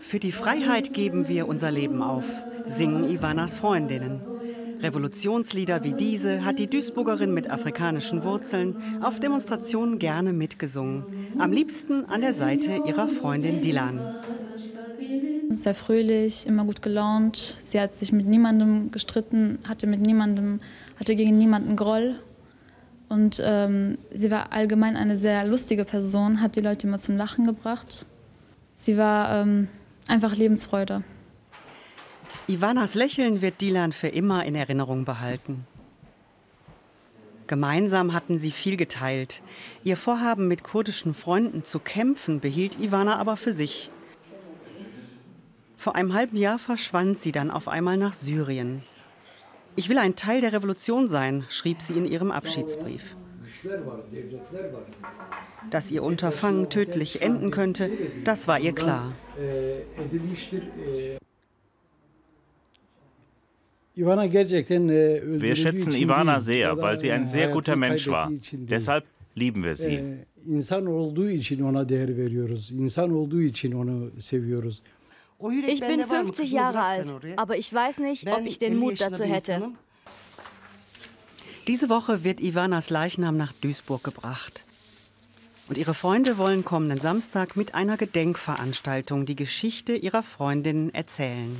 Für die Freiheit geben wir unser Leben auf, singen Ivanas Freundinnen. Revolutionslieder wie diese hat die Duisburgerin mit afrikanischen Wurzeln auf Demonstrationen gerne mitgesungen. Am liebsten an der Seite ihrer Freundin Dilan. Sehr fröhlich, immer gut gelaunt. Sie hat sich mit niemandem gestritten, hatte mit niemandem, hatte gegen niemanden Groll. Und ähm, sie war allgemein eine sehr lustige Person, hat die Leute immer zum Lachen gebracht. Sie war ähm, einfach Lebensfreude. Ivanas Lächeln wird Dilan für immer in Erinnerung behalten. Gemeinsam hatten sie viel geteilt. Ihr Vorhaben, mit kurdischen Freunden zu kämpfen, behielt Ivana aber für sich. Vor einem halben Jahr verschwand sie dann auf einmal nach Syrien. Ich will ein Teil der Revolution sein, schrieb sie in ihrem Abschiedsbrief. Dass ihr Unterfangen tödlich enden könnte, das war ihr klar. Wir schätzen Ivana sehr, weil sie ein sehr guter Mensch war. Deshalb lieben wir sie. Ich bin 50 Jahre alt, aber ich weiß nicht, ob ich den Mut dazu hätte. Diese Woche wird Ivanas Leichnam nach Duisburg gebracht. Und ihre Freunde wollen kommenden Samstag mit einer Gedenkveranstaltung die Geschichte ihrer Freundin erzählen.